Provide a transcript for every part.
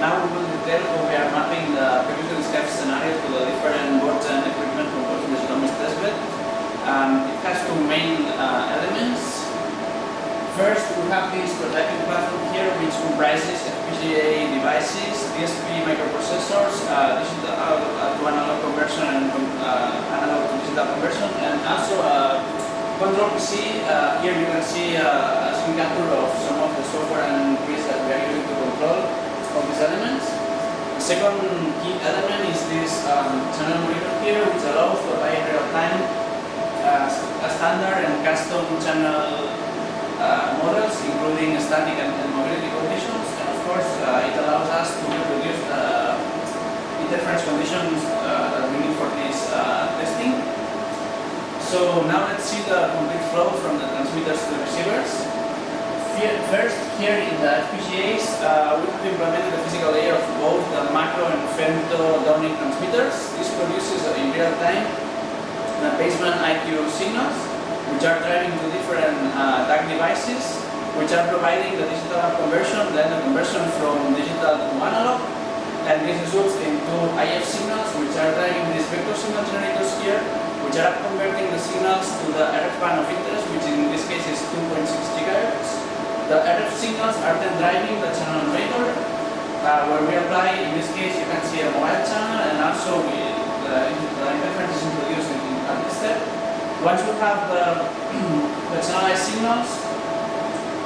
Now we will detail how we are mapping the previously described scenario to the different boards and equipment composed in the GEDOMIS testbed. Um, it has two main uh, elements. First, we have this prototyping platform here, which comprises FPGA devices, DSP microprocessors, uh, digital uh, to analog conversion and uh, analog to digital conversion, and also uh, control PC. Uh, here you can see uh, a screen capture of some of the software and keys that we are using to control all these elements. The second key element is this um, channel here, which allows to apply real time uh, a standard and custom channel uh, models, including static and, and, mobility conditions, and of course uh, it allows us to reproduce the interference conditions uh, that we need for this uh, testing. So now let's see the complete flow from the transmitters to the receivers. First, here in the FPGAs, uh, we have implemented the physical layer macro femto downlink transmitters. This produces in real time the baseband IQ signals which are driving to different uh, DAC devices, which are providing the digital conversion, then the conversion from digital to analog, and this results into IF signals, which are driving these vector signal generators here, which are converting the signals to the RF band of interest, which in this case is 2.6 gigahertz. The RF signals are then driving the channel where we apply, in this case, you can see a mobile channel, and also we, the, the interference is introduced in, at this step. Once we have the, the channelized signals,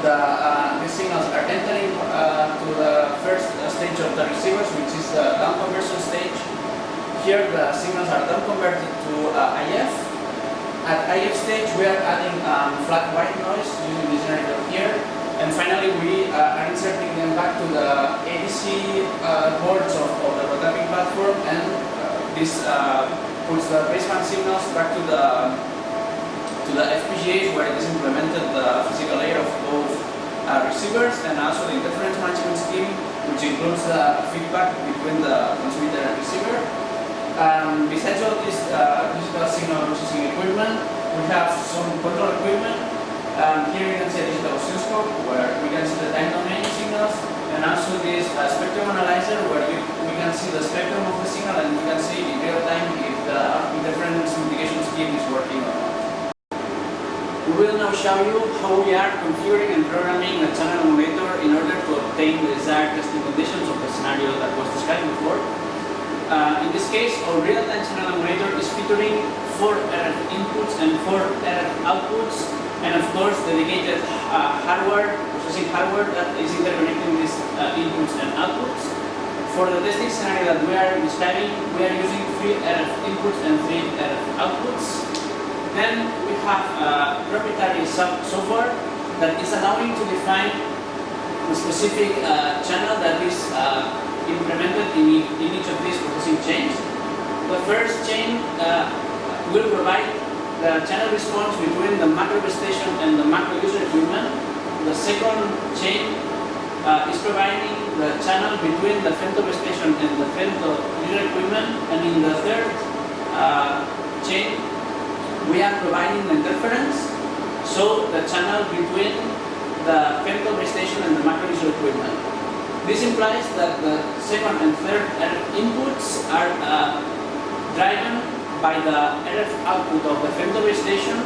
the, uh, these signals are entering uh, to the first stage of the receivers, which is the down conversion stage. Here the signals are down converted to uh, IF. At IF stage, we are adding um, flat white noise using the generator here. And finally, we uh, are inserting them back to the ADC uh, boards of, of the prototyping platform, and uh, this puts the baseband signals back to the to the FPGAs where it is implemented the physical layer of both uh, receivers and also the interference management scheme, which includes the feedback between the transmitter and receiver. Um, besides all this uh, digital signal processing equipment, we have some control equipment. Um, here you can see a digital oscilloscope where we can see the time domain signals, and also this uh, spectrum analyzer where you, we can see the spectrum of the signal and we can see in real time if the interference mitigation scheme is working or not. We will now show you how we are configuring and programming the channel emulator in order to obtain the desired testing conditions of the scenario that was described before. Uh, in this case, our real-time channel emulator is featuring four RF inputs and four RF outputs, and of course dedicated uh, hardware, processing hardware that is interconnecting these uh, inputs and outputs. For the testing scenario that we are describing, we are using three RF inputs and three RF outputs. Then we have a proprietary software that is allowing to define the specific uh, channel that is uh, implemented in, in, each of these processing chains. The first chain uh, will provide the channel response between the macro station and the macro user equipment. The second chain uh, is providing the channel between the femto station and the femto user equipment. And in the third uh, chain, we are providing the interference, so the channel between the femto station and the macro user equipment. This implies that the second and third inputs are uh, driven by the RF output of the base station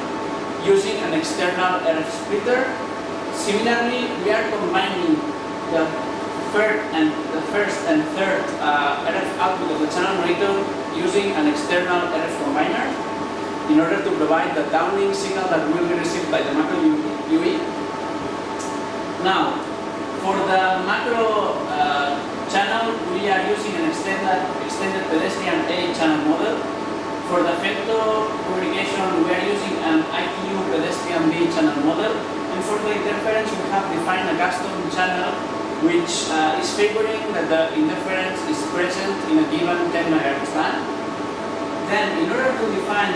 using an external RF splitter. Similarly, we are combining the third and the first and third uh, RF output of the channel emulator using an external RF combiner in order to provide the downlink signal that will be received by the macro UE. Now, for the macro uh, channel, we are using an extended, extended pedestrian A channel model. For the femto communication, we are using an ITU pedestrian B channel model. And for the interference, we have defined a custom channel which uh, is favoring that the interference is present in a given 10 MHz band. Then, in order to define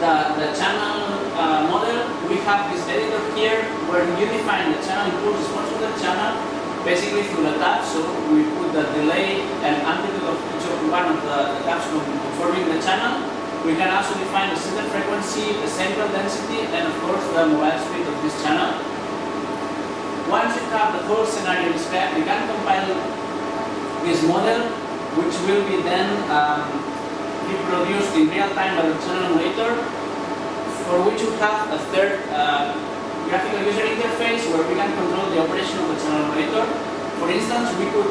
the, the channel uh, model, we have this editor here where you define the channel impulse response to the channel basically through the taps. So we put the delay and amplitude of each of one of the, taps conforming the channel. We can also define the center frequency, the central density, and of course the mobile speed of this channel. Once we have the whole scenario described, we can compile this model, which will be then um, reproduced in real time by the channel emulator, for which we have a third uh, graphical user interface where we can control the operation of the channel emulator. For instance, we could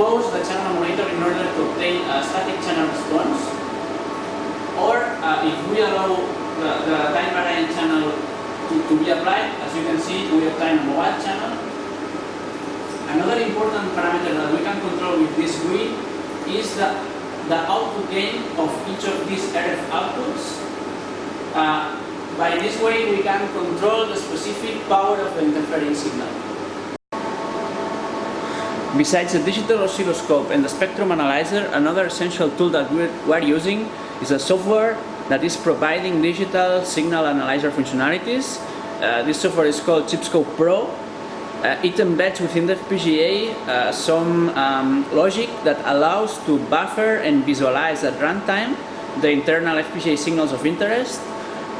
pause the channel emulator in order to obtain a static channel response. Or uh, if we allow the, the time variant channel to, to be applied, as you can see, we obtain a mobile channel. Another important parameter that we can control with this GUI is the, the output gain of each of these RF outputs. Uh, by this way, we can control the specific power of the interfering signal. Besides the digital oscilloscope and the spectrum analyzer, another essential tool that we're using is a software that is providing digital signal analyzer functionalities. Uh, this software is called ChipScope Pro. Uh, it embeds within the FPGA uh, some um, logic that allows to buffer and visualize at runtime the internal FPGA signals of interest.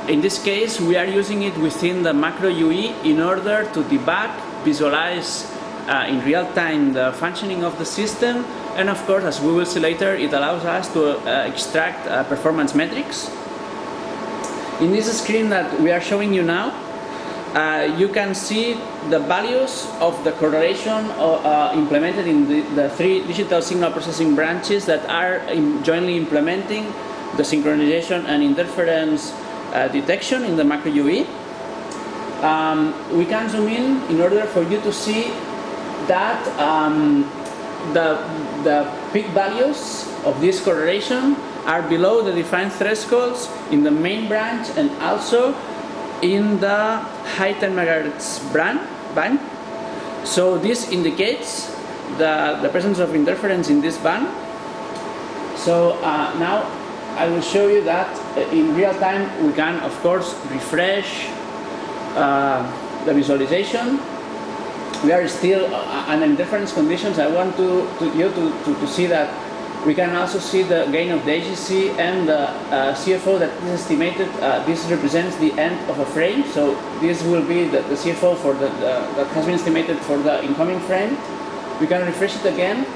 In this case, we are using it within the macro UE in order to debug, visualize uh, in real time the functioning of the system and of course as we will see later it allows us to uh, extract uh, performance metrics. In this screen that we are showing you now uh, you can see the values of the correlation uh, implemented in the, the, three digital signal processing branches that are in jointly implementing the synchronization and interference uh, detection in the macro UE. Um, we can zoom in in order for you to see that um, the, the peak values of this correlation are below the defined thresholds in the main branch and also in the high 10 megahertz band. So this indicates the, the presence of interference in this band. So uh, now I will show you that uh, in real time we can of course refresh uh, the visualization we are still uh, under different conditions. I want to, to you to, to, to, see that we can also see the gain of the AGC and the uh, CFO that is estimated. Uh, this represents the end of a frame. So this will be the, the CFO for the, the, that has been estimated for the incoming frame. We can refresh it again.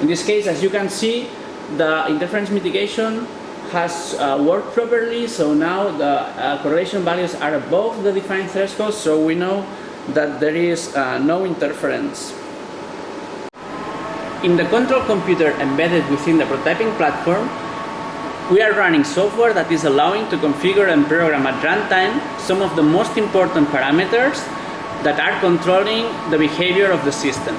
In this case, as you can see, the interference mitigation has uh, worked properly, so now the uh, correlation values are above the defined threshold, so we know that there is uh, no interference. In the control computer embedded within the prototyping platform, we are running software that is allowing to configure and program at runtime some of the most important parameters that are controlling the behavior of the system.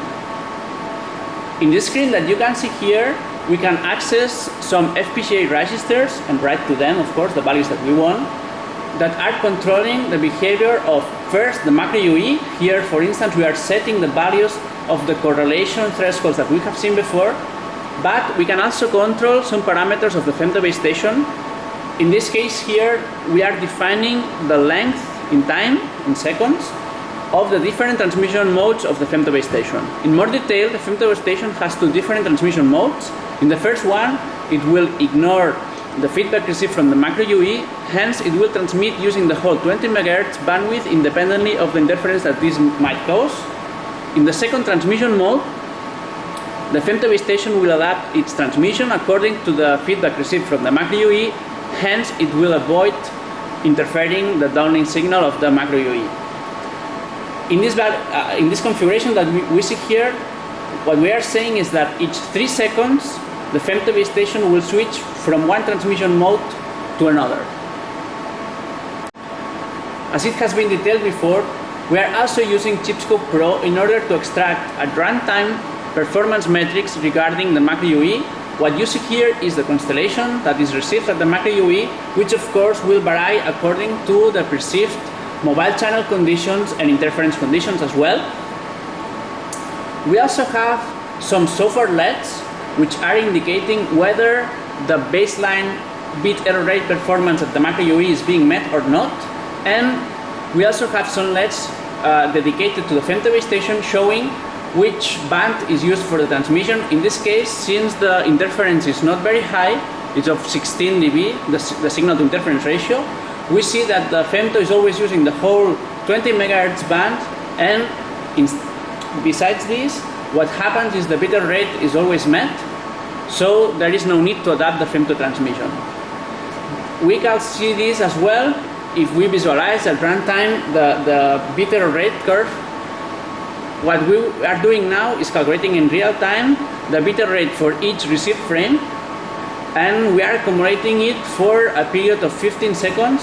In this screen that you can see here, we can access some FPGA registers and write to them, of course, the values that we want that are controlling the behavior of first the macro UE. Here, for instance, we are setting the values of the correlation thresholds that we have seen before, but we can also control some parameters of the femto base station. In this case here, we are defining the length in time, in seconds, of the different transmission modes of the femto base station. In more detail, the femto base station has two different transmission modes. In the first one, it will ignore the feedback received from the macro UE, hence it will transmit using the whole 20 MHz bandwidth independently of the interference that this might cause. In the second transmission mode, the femto base station will adapt its transmission according to the feedback received from the macro UE, hence it will avoid interfering the downlink signal of the macro UE. In this, uh, in this configuration that we, we see here, what we are saying is that each three seconds, the base station will switch from one transmission mode to another. As it has been detailed before, we are also using ChipScope Pro in order to extract at runtime performance metrics regarding the macro UE. What you see here is the constellation that is received at the macro UE, which of course will vary according to the perceived mobile channel conditions and interference conditions as well. We also have some software LEDs which are indicating whether the baseline bit error rate performance at the macro UE is being met or not. And we also have some LEDs uh, dedicated to the femto base station showing which band is used for the transmission. In this case, since the interference is not very high, it's of 16 dB, the, the signal to interference ratio, we see that the femto is always using the whole 20 megahertz band and besides this what happens is the bit error rate is always met, so there is no need to adapt the frame to transmission. We can see this as well if we visualize at runtime the, the bit error rate curve. What we are doing now is calculating in real time the bit error rate for each received frame and we are accumulating it for a period of 15 seconds.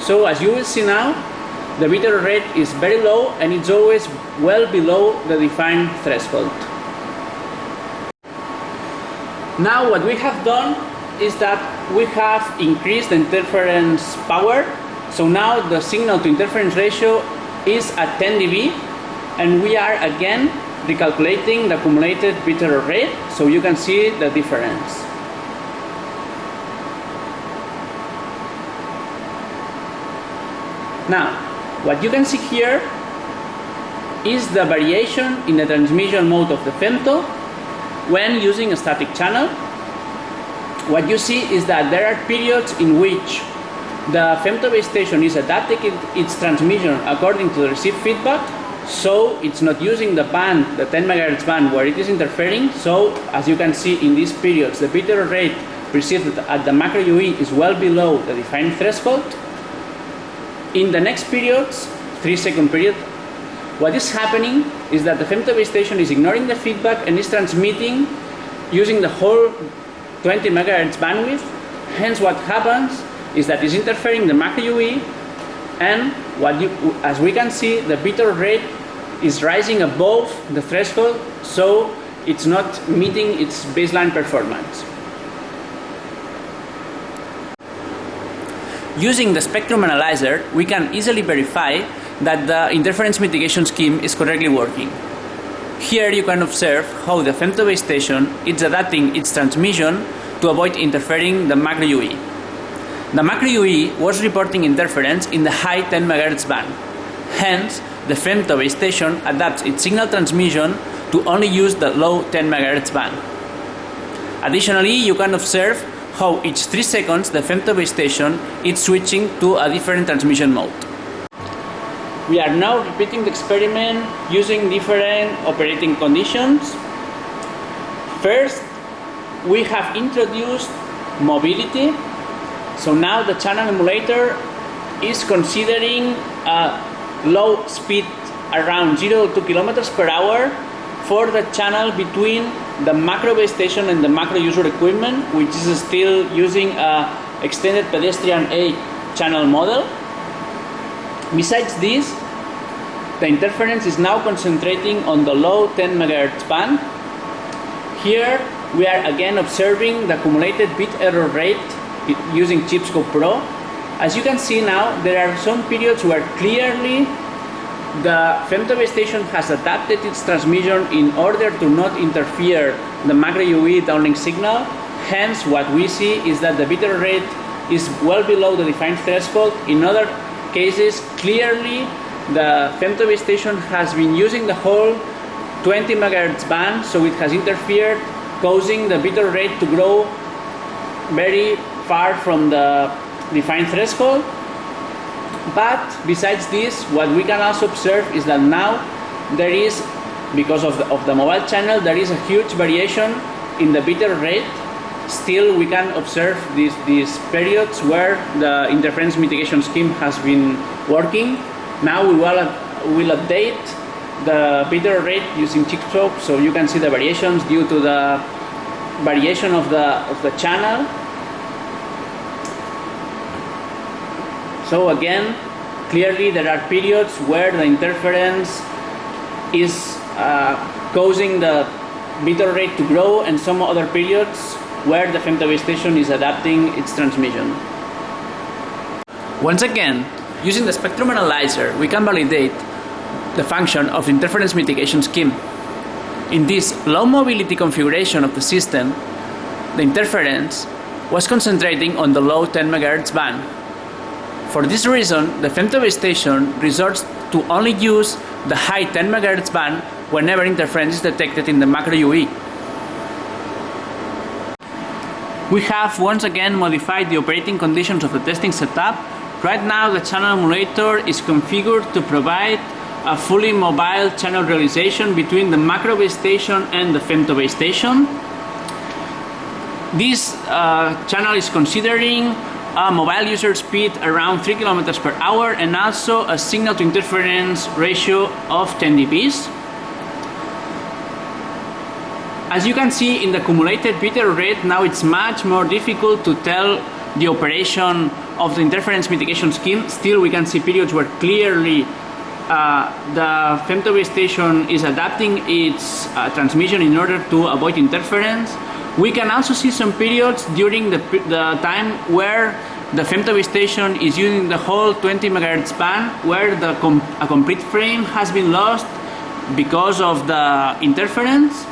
So as you will see now, the bit error rate is very low and it's always well below the defined threshold. Now what we have done is that we have increased the interference power. So now the signal to interference ratio is at 10 dB and we are again recalculating the accumulated bit error rate so you can see the difference. Now, what you can see here is the variation in the transmission mode of the femto when using a static channel. What you see is that there are periods in which the femto base station is adapting its transmission according to the received feedback so it's not using the band, the 10 MHz band where it is interfering so as you can see in these periods the bit error rate received at the macro UE is well below the defined threshold in the next periods, 3 second period, what is happening is that the femto base station is ignoring the feedback and is transmitting using the whole 20 megahertz bandwidth. Hence what happens is that it's interfering the macro UE and what you, as we can see the bit error rate is rising above the threshold so it's not meeting its baseline performance. Using the spectrum analyzer, we can easily verify that the interference mitigation scheme is correctly working. Here you can observe how the femto base station is adapting its transmission to avoid interfering the macro UE. The macro UE was reporting interference in the high 10 MHz band. Hence, the femto base station adapts its signal transmission to only use the low 10 MHz band. Additionally, you can observe how each 3 seconds the femto base station is switching to a different transmission mode. We are now repeating the experiment using different operating conditions. First, we have introduced mobility. So now the channel emulator is considering a low speed around 0 to 2 kilometers per hour for the channel between the macro base station and the macro user equipment, which is still using a extended pedestrian A channel model. Besides this, the interference is now concentrating on the low 10 MHz band. Here we are again observing the accumulated bit error rate using ChipScope Pro. As you can see now, there are some periods where clearly the femto base station has adapted its transmission in order to not interfere the macro UE downlink signal. Hence, what we see is that the bit error rate is well below the defined threshold. In other cases, clearly the femto base station has been using the whole 20 megahertz band, so it has interfered, causing the bit error rate to grow very far from the defined threshold but besides this, what we can also observe is that now there is, because of the, of the mobile channel, there is a huge variation in the bit error rate. Still, we can observe these, these periods where the interference mitigation scheme has been working. Now we will, will update the bit error rate using TikTok, so you can see the variations due to the variation of the, of the channel So again, clearly there are periods where the interference is uh, causing the bit error rate to grow and some other periods where the femto base station is adapting its transmission. Once again, using the spectrum analyzer, we can validate the function of the interference mitigation scheme. In this low mobility configuration of the system, the interference was concentrating on the low 10 MHz band for this reason, the femto base station resorts to only use the high 10 MHz band whenever interference is detected in the macro UE. We have once again modified the operating conditions of the testing setup. Right now the channel emulator is configured to provide a fully mobile channel realization between the macro base station and the femto station. This uh, channel is considering a mobile user speed around 3 kilometers per hour and also a signal to interference ratio of 10 dBs. As you can see in the accumulated bit error rate, now it's much more difficult to tell the operation of the interference mitigation scheme. Still, we can see periods where clearly uh, the femtobase station is adapting its uh, transmission in order to avoid interference. We can also see some periods during the, the time where the femtobase station is using the whole 20 MHz band where the com a complete frame has been lost because of the interference